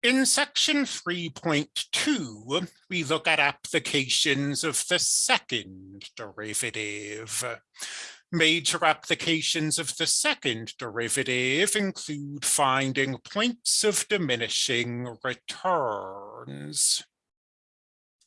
In section 3.2, we look at applications of the second derivative. Major applications of the second derivative include finding points of diminishing returns.